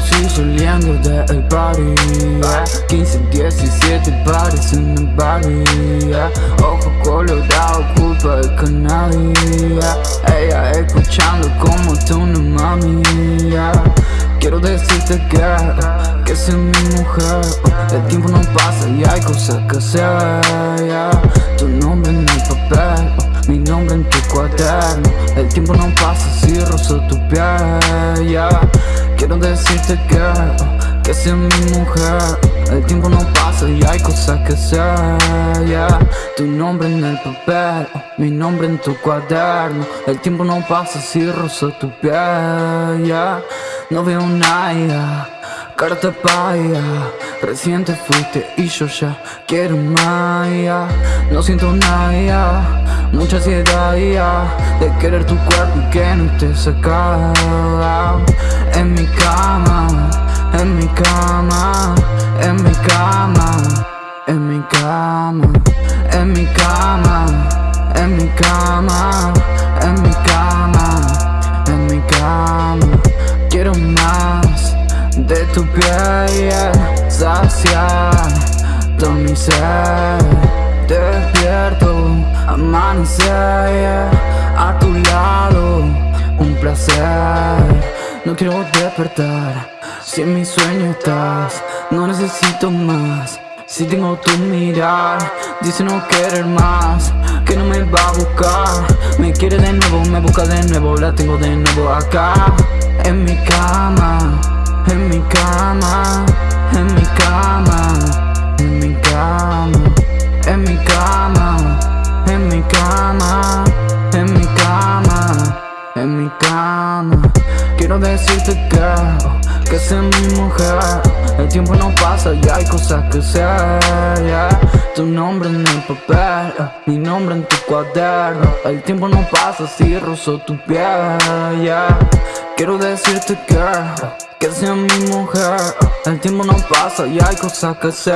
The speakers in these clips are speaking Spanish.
sí saliendo del party yeah. 15, 17 pares en el party yeah. Ojo colorado, culpa de cannabis. Ella escuchando como no mami. Quiero decirte que, que es mi mujer El tiempo no pasa y hay cosas que hacer yeah. Tu nombre en el papel, mi nombre en tu cuaderno El tiempo no pasa si rozo tu piel. Quiero decirte que, que es mi mujer El tiempo no pasa y hay cosas que hacer yeah. Tu nombre en el papel, mi nombre en tu cuaderno El tiempo no pasa si rozo tu piel yeah. No veo nada, carta paya Reciente fuiste y yo ya quiero más No siento nada, mucha ansiedad De querer tu cuerpo y que no estés acá En mi cama, en mi cama, en mi cama En mi cama, en mi cama, en mi cama, en mi cama, en mi cama. Quiero más de tu piel, saciar. Todo mi ser Despierto, amanecer, a tu lado, un placer No quiero despertar, si en mi sueño estás, no necesito más. Si tengo tu mirar, dice no querer más. Que no me va a buscar Me quiere de nuevo, me busca de nuevo La tengo de nuevo acá. En mi cama En mi cama En mi cama En mi cama En mi cama En mi cama En mi cama En mi cama Quiero decirte que que sea mi mujer El tiempo no pasa y hay cosas que hacer yeah. Tu nombre en el papel, mi nombre en tu cuaderno El tiempo no pasa si rozo tu piel yeah. Quiero decirte que, que sea mi mujer. El tiempo no pasa y hay cosas que hacer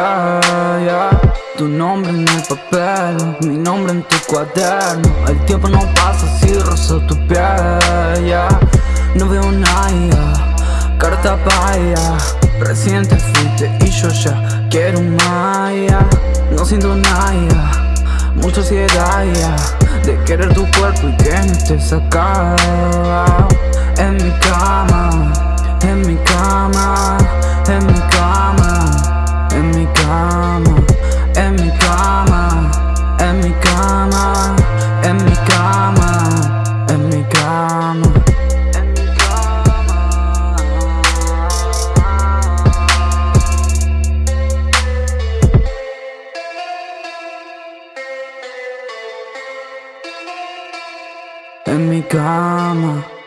yeah. Tu nombre en el papel, mi nombre en tu cuaderno. El tiempo no pasa si rozo tu piel yeah. No veo nada carta paya Reciente fuiste y yo ya quiero un maya No siento nada, mucha ansiedad De querer tu cuerpo y que no estés acá En mi cama, en mi cama, en mi cama En mi cama, en mi cama, en mi cama En mi cama, en mi cama en mi cama